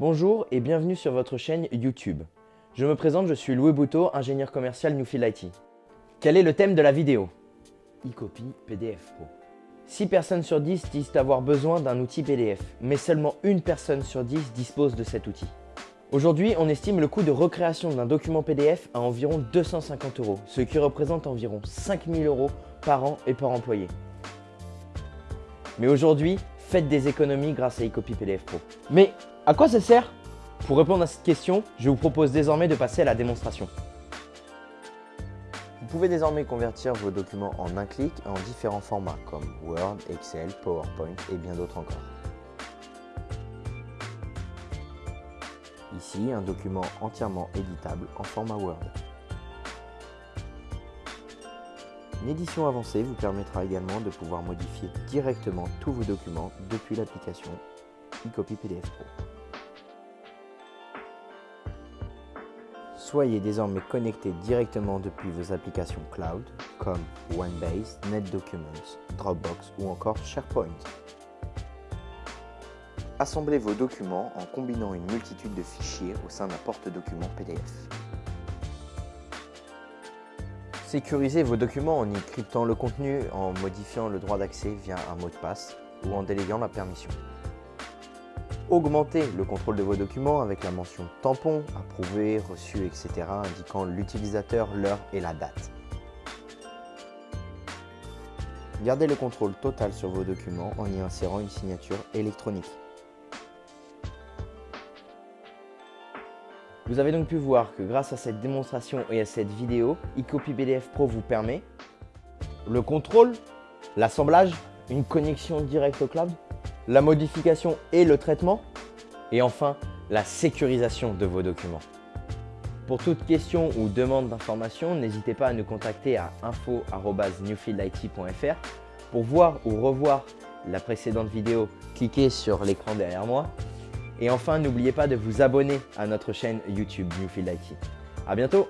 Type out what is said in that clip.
Bonjour et bienvenue sur votre chaîne YouTube. Je me présente, je suis Louis Bouteau, ingénieur commercial Newfield IT. Quel est le thème de la vidéo? E-copy PDF Pro. 6 personnes sur 10 disent avoir besoin d'un outil PDF, mais seulement une personne sur 10 dispose de cet outil. Aujourd'hui, on estime le coût de recréation d'un document PDF à environ 250 euros, ce qui représente environ 5000 euros par an et par employé. Mais aujourd'hui, faites des économies grâce à eCopy PDF Pro. Mais à quoi ça sert Pour répondre à cette question, je vous propose désormais de passer à la démonstration. Vous pouvez désormais convertir vos documents en un clic en différents formats comme Word, Excel, PowerPoint et bien d'autres encore. Ici, un document entièrement éditable en format Word. Une édition avancée vous permettra également de pouvoir modifier directement tous vos documents depuis l'application eCopy PDF Pro. Soyez désormais connecté directement depuis vos applications cloud comme OneBase, NetDocuments, Dropbox ou encore SharePoint. Assemblez vos documents en combinant une multitude de fichiers au sein d'un porte-document PDF. Sécurisez vos documents en y cryptant le contenu, en modifiant le droit d'accès via un mot de passe ou en déléguant la permission. Augmentez le contrôle de vos documents avec la mention tampon, approuvé, reçu, etc. indiquant l'utilisateur, l'heure et la date. Gardez le contrôle total sur vos documents en y insérant une signature électronique. Vous avez donc pu voir que grâce à cette démonstration et à cette vidéo, eCopy PDF Pro vous permet le contrôle, l'assemblage, une connexion directe au cloud, la modification et le traitement, et enfin la sécurisation de vos documents. Pour toute question ou demande d'information, n'hésitez pas à nous contacter à info.newfieldit.fr. Pour voir ou revoir la précédente vidéo, cliquez sur l'écran derrière moi et enfin, n'oubliez pas de vous abonner à notre chaîne YouTube Newfield IT. A bientôt